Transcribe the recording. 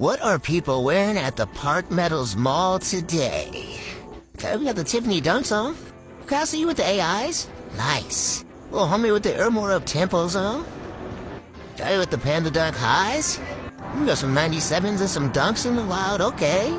What are people wearing at the Park Meadows Mall today? Okay, we got the Tiffany dunks on. Cassie, you with the AIs. Nice. Little homie with the Air More up tempos on. Guy with the Panda Dunk highs. We got some 97s and some dunks in the wild, okay.